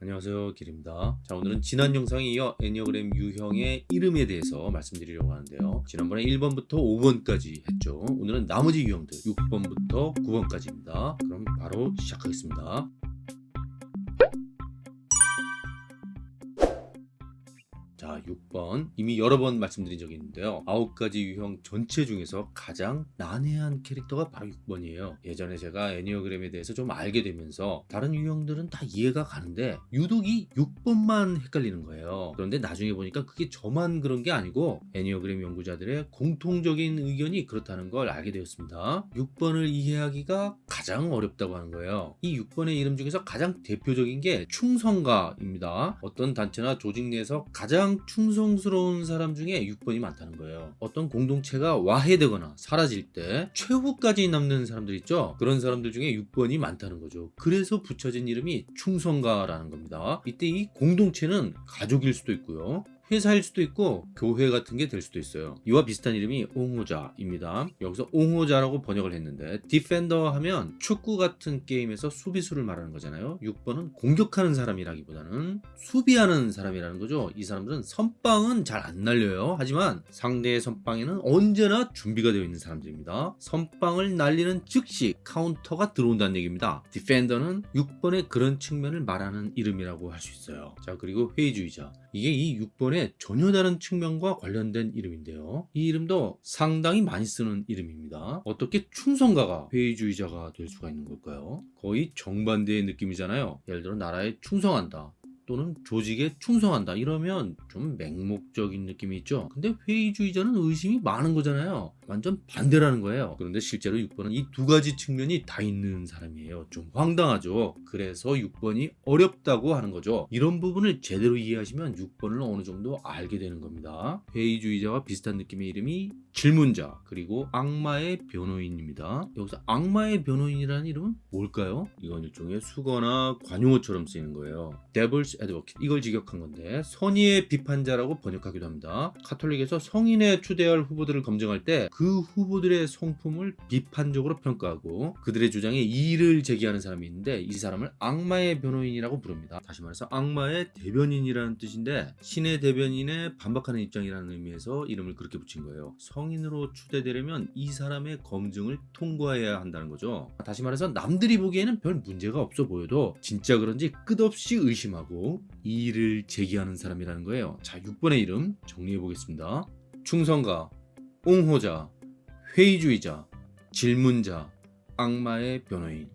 안녕하세요 길입니다. 자 오늘은 지난 영상에 이어 애니어그램 유형의 이름에 대해서 말씀드리려고 하는데요. 지난번에 1번부터 5번까지 했죠. 오늘은 나머지 유형들 6번부터 9번까지입니다. 그럼 바로 시작하겠습니다 자 6번. 이미 여러 번 말씀드린 적이 있는데요. 9가지 유형 전체 중에서 가장 난해한 캐릭터가 바로 6번이에요. 예전에 제가 애니어그램에 대해서 좀 알게 되면서 다른 유형들은 다 이해가 가는데 유독 이 6번만 헷갈리는 거예요. 그런데 나중에 보니까 그게 저만 그런 게 아니고 애니어그램 연구자들의 공통적인 의견이 그렇다는 걸 알게 되었습니다. 6번을 이해하기가 가장 어렵다고 하는 거예요. 이 6번의 이름 중에서 가장 대표적인 게 충성가입니다. 어떤 단체나 조직 내에서 가장 충성스러운 사람 중에 6번이 많다는 거예요. 어떤 공동체가 와해되거나 사라질 때 최후까지 남는 사람들 있죠? 그런 사람들 중에 6번이 많다는 거죠. 그래서 붙여진 이름이 충성가라는 겁니다. 이때 이 공동체는 가족일 수도 있고요 회사일 수도 있고 교회 같은 게 될 수도 있어요. 이와 비슷한 이름이 옹호자입니다. 여기서 옹호자라고 번역을 했는데 디펜더 하면 축구 같은 게임에서 수비수를 말하는 거잖아요. 6번은 공격하는 사람이라기보다는 수비하는 사람이라는 거죠. 이 사람들은 선빵은 잘 안 날려요. 하지만 상대의 선빵에는 언제나 준비가 되어 있는 사람들입니다. 선빵을 날리는 즉시 카운터가 들어온다는 얘기입니다. 디펜더는 6번의 그런 측면을 말하는 이름이라고 할 수 있어요. 자 그리고 회의주의자. 이게 이 6번의 전혀 다른 측면과 관련된 이름인데요. 이 이름도 상당히 많이 쓰는 이름입니다. 어떻게 충성가가 회의주의자가 될 수가 있는 걸까요? 거의 정반대의 느낌이잖아요. 예를 들어 나라에 충성한다. 또는 조직에 충성한다. 이러면 좀 맹목적인 느낌이 있죠. 근데 회의주의자는 의심이 많은 거잖아요. 완전 반대라는 거예요. 그런데 실제로 6번은 이 두 가지 측면이 다 있는 사람이에요. 좀 황당하죠. 그래서 6번이 어렵다고 하는 거죠. 이런 부분을 제대로 이해하시면 6번을 어느 정도 알게 되는 겁니다. 회의주의자와 비슷한 느낌의 이름이 질문자 그리고 악마의 변호인입니다. 여기서 악마의 변호인이라는 이름은 뭘까요? 이건 일종의 수거나 관용어처럼 쓰이는 거예요. Devil's Advocate. 이걸 직역한 건데 선의의 비판자라고 번역하기도 합니다. 카톨릭에서 성인에 추대할 후보들을 검증할 때 그 후보들의 성품을 비판적으로 평가하고 그들의 주장에 이의를 제기하는 사람이 있는데 이 사람을 악마의 변호인이라고 부릅니다. 다시 말해서 악마의 대변인이라는 뜻인데 신의 대변인에 반박하는 입장이라는 의미에서 이름을 그렇게 붙인 거예요. 성인으로 추대되려면 이 사람의 검증을 통과해야 한다는 거죠. 다시 말해서 남들이 보기에는 별 문제가 없어 보여도 진짜 그런지 끝없이 의심하고 이의를 제기하는 사람이라는 거예요. 자 6번의 이름 정리해 보겠습니다. 충성가 옹호자, 회의주의자, 질문자, 악마의 변호인.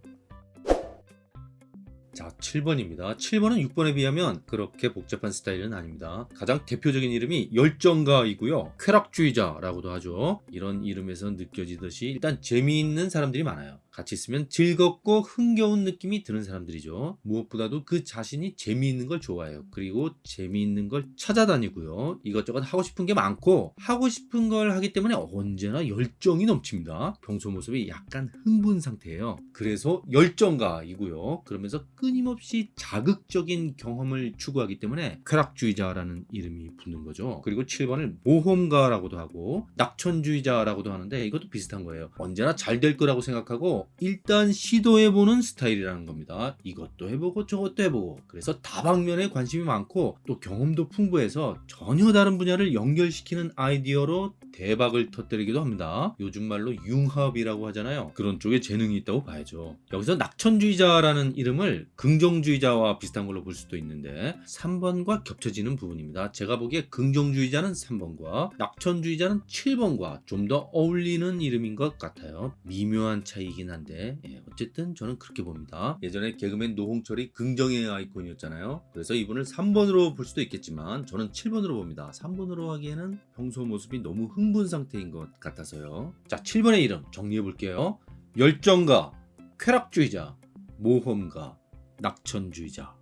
자 7번입니다. 7번은 6번에 비하면 그렇게 복잡한 스타일은 아닙니다. 가장 대표적인 이름이 열정가이고요. 쾌락주의자라고도 하죠. 이런 이름에서 느껴지듯이 일단 재미있는 사람들이 많아요 같이 있으면 즐겁고 흥겨운 느낌이 드는 사람들이죠. 무엇보다도 그 자신이 재미있는 걸 좋아해요. 그리고 재미있는 걸 찾아다니고요. 이것저것 하고 싶은 게 많고 하고 싶은 걸 하기 때문에 언제나 열정이 넘칩니다. 평소 모습이 약간 흥분 상태예요. 그래서 열정가이고요. 그러면서 끊임없이 자극적인 경험을 추구하기 때문에 쾌락주의자라는 이름이 붙는 거죠. 그리고 7번을 모험가라고도 하고 낙천주의자라고도 하는데 이것도 비슷한 거예요. 언제나 잘 될 거라고 생각하고 일단 시도해보는 스타일이라는 겁니다. 이것도 해보고 저것도 해보고. 그래서 다방면에 관심이 많고 또 경험도 풍부해서 전혀 다른 분야를 연결시키는 아이디어로 대박을 터뜨리기도 합니다. 요즘 말로 융합이라고 하잖아요. 그런 쪽에 재능이 있다고 봐야죠. 여기서 낙천주의자라는 이름을 긍정주의자와 비슷한 걸로 볼 수도 있는데 3번과 겹쳐지는 부분입니다. 제가 보기에 긍정주의자는 3번과 낙천주의자는 7번과 좀 더 어울리는 이름인 것 같아요. 미묘한 차이긴 한데 예, 어쨌든 저는 그렇게 봅니다. 예전에 개그맨 노홍철이 긍정의 아이콘이었잖아요. 그래서 이분을 3번으로 볼 수도 있겠지만 저는 7번으로 봅니다. 3번으로 하기에는 평소 모습이 너무 흥분 상태인 것 같아서요. 자 7번의 이름 정리해 볼게요. 열정가 쾌락주의자 모험가 낙천주의자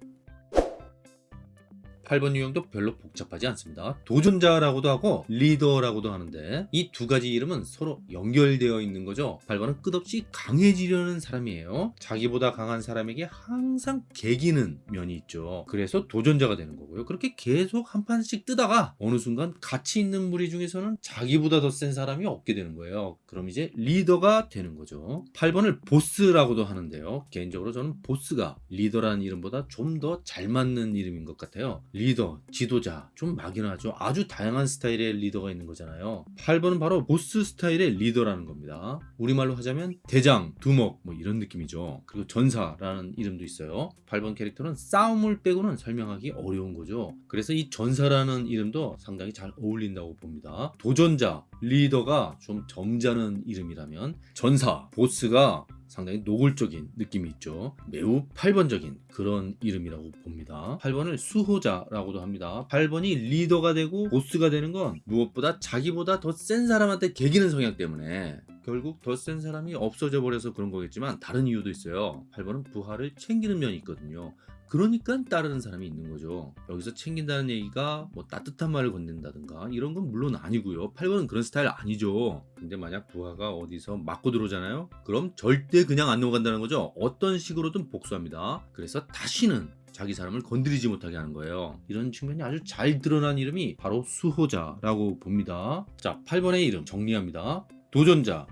8번 유형도 별로 복잡하지 않습니다. 도전자라고도 하고 리더라고도 하는데 이 두 가지 이름은 서로 연결되어 있는 거죠. 8번은 끝없이 강해지려는 사람이에요. 자기보다 강한 사람에게 항상 개기는 면이 있죠. 그래서 도전자가 되는 거고요. 그렇게 계속 한 판씩 뜨다가 어느 순간 가치 있는 무리 중에서는 자기보다 더 센 사람이 없게 되는 거예요. 그럼 이제 리더가 되는 거죠. 8번을 보스라고도 하는데요. 개인적으로 저는 보스가 리더라는 이름보다 좀 더 잘 맞는 이름인 것 같아요. 리더, 지도자, 좀 막연하죠. 아주 다양한 스타일의 리더가 있는 거잖아요. 8번은 바로 보스 스타일의 리더라는 겁니다. 우리말로 하자면 대장, 두목 뭐 이런 느낌이죠. 그리고 전사라는 이름도 있어요. 8번 캐릭터는 싸움을 빼고는 설명하기 어려운 거죠. 그래서 이 전사라는 이름도 상당히 잘 어울린다고 봅니다. 도전자, 리더가 좀 점잖은 이름이라면 전사, 보스가 상당히 노골적인 느낌이 있죠. 매우 8번적인 그런 이름이라고 봅니다. 8번을 수호자라고도 합니다. 8번이 리더가 되고 보스가 되는 건 무엇보다 자기보다 더 센 사람한테 개기는 성향 때문에 결국 더 센 사람이 없어져 버려서 그런 거겠지만 다른 이유도 있어요. 8번은 부하를 챙기는 면이 있거든요. 그러니까 따르는 사람이 있는 거죠. 여기서 챙긴다는 얘기가 뭐 따뜻한 말을 건넨다든가 이런 건 물론 아니고요. 8번은 그런 스타일 아니죠. 근데 만약 부하가 어디서 맞고 들어오잖아요. 그럼 절대 그냥 안 넘어간다는 거죠. 어떤 식으로든 복수합니다. 그래서 다시는 자기 사람을 건드리지 못하게 하는 거예요. 이런 측면이 아주 잘 드러난 이름이 바로 수호자라고 봅니다. 자, 8번의 이름 정리합니다. 도전자,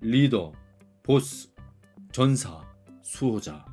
리더, 보스, 전사, 수호자.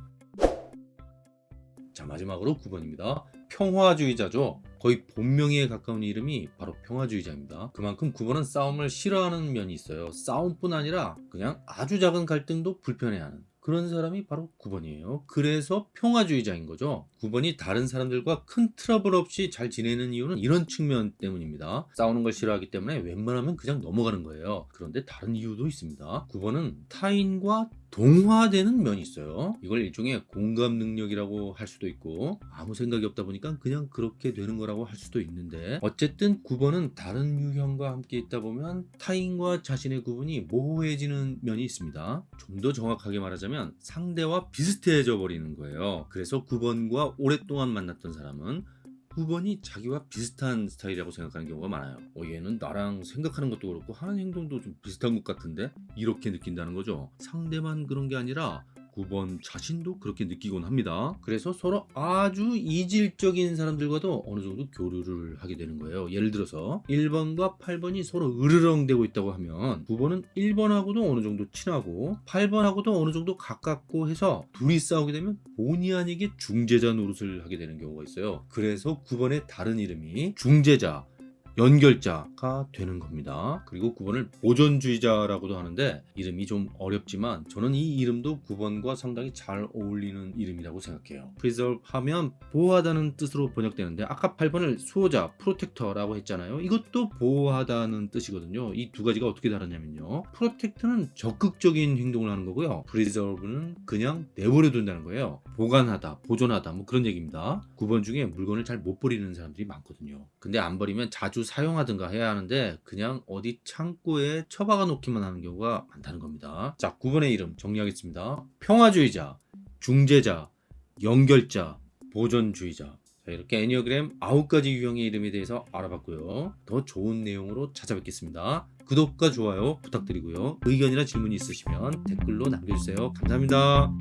자 마지막으로 9번입니다. 평화주의자죠. 거의 본명에 가까운 이름이 바로 평화주의자입니다. 그만큼 9번은 싸움을 싫어하는 면이 있어요. 싸움뿐 아니라 그냥 아주 작은 갈등도 불편해하는 그런 사람이 바로 9번이에요. 그래서 평화주의자인 거죠. 9번이 다른 사람들과 큰 트러블 없이 잘 지내는 이유는 이런 측면 때문입니다. 싸우는 걸 싫어하기 때문에 웬만하면 그냥 넘어가는 거예요. 그런데 다른 이유도 있습니다. 9번은 타인과 동화되는 면이 있어요. 이걸 일종의 공감 능력이라고 할 수도 있고 아무 생각이 없다 보니까 그냥 그렇게 되는 거라고 할 수도 있는데 어쨌든 9번은 다른 유형과 함께 있다 보면 타인과 자신의 구분이 모호해지는 면이 있습니다. 좀 더 정확하게 말하자면 상대와 비슷해져 버리는 거예요. 그래서 9번과 오랫동안 만났던 사람은 9번이 자기와 비슷한 스타일이라고 생각하는 경우가 많아요. 어, 얘는 나랑 생각하는 것도 그렇고 하는 행동도 좀 비슷한 것 같은데 이렇게 느낀다는 거죠. 상대만 그런 게 아니라 9번 자신도 그렇게 느끼곤 합니다. 그래서 서로 아주 이질적인 사람들과도 어느 정도 교류를 하게 되는 거예요. 예를 들어서 1번과 8번이 서로 으르렁대고 있다고 하면 9번은 1번하고도 어느 정도 친하고 8번하고도 어느 정도 가깝고 해서 둘이 싸우게 되면 본의 아니게 중재자 노릇을 하게 되는 경우가 있어요. 그래서 9번의 다른 이름이 중재자 연결자가 되는 겁니다. 그리고 9번을 보존주의자라고도 하는데 이름이 좀 어렵지만 저는 이 이름도 9번과 상당히 잘 어울리는 이름이라고 생각해요. preserve 하면 보호하다는 뜻으로 번역되는데 아까 8번을 수호자, protector라고 했잖아요. 이것도 보호하다는 뜻이거든요. 이 두 가지가 어떻게 다르냐면요. protect는 적극적인 행동을 하는 거고요. preserve는 그냥 내버려 둔다는 거예요. 보관하다, 보존하다 뭐 그런 얘기입니다. 9번 중에 물건을 잘 못 버리는 사람들이 많거든요. 근데 안 버리면 자주 사용하든가 해야 하는데 그냥 어디 창고에 처박아 놓기만 하는 경우가 많다는 겁니다. 자, 9번의 이름 정리하겠습니다. 평화주의자, 중재자, 연결자, 보존주의자. 자, 이렇게 애니어그램 9가지 유형의 이름에 대해서 알아봤고요. 더 좋은 내용으로 찾아뵙겠습니다. 구독과 좋아요 부탁드리고요. 의견이나 질문이 있으시면 댓글로 남겨주세요. 감사합니다.